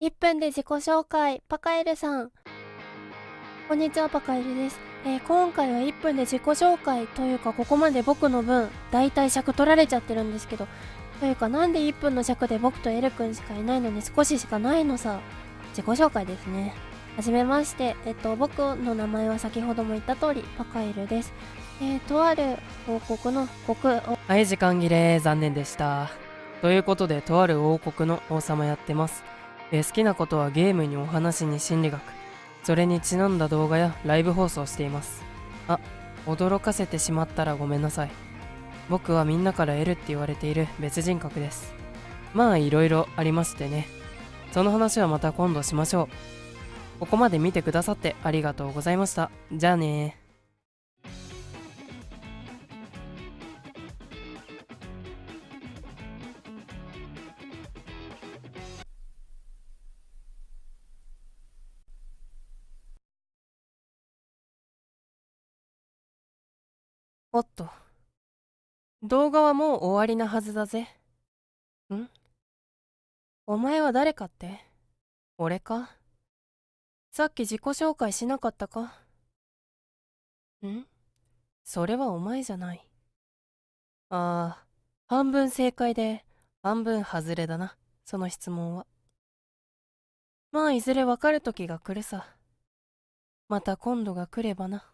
1分で自己紹介、パカエルさん。こんにちは、パカエルです。えー、今回は1分で自己紹介というか、ここまで僕の分、大体尺取られちゃってるんですけど、というか、なんで1分の尺で僕とエルくんしかいないのに少ししかないのさ。自己紹介ですね。はじめまして、えっと、僕の名前は先ほども言った通り、パカエルです。えー、とある王国の国王。はい、時間切れ、残念でした。ということで、とある王国の王様やってます。え好きなことはゲームにお話に心理学。それにちなんだ動画やライブ放送しています。あ驚かせてしまったらごめんなさい。僕はみんなから L って言われている別人格です。まあいろいろありましてね。その話はまた今度しましょう。ここまで見てくださってありがとうございました。じゃあねおっと。動画はもう終わりなはずだぜ。ん？お前は誰かって？俺か？さっき自己紹介しなかったか？ん？それはお前じゃない。ああ、半分正解で、半分外れだな、その質問は。まあ、いずれわかる時が来るさ。また今度が来ればな。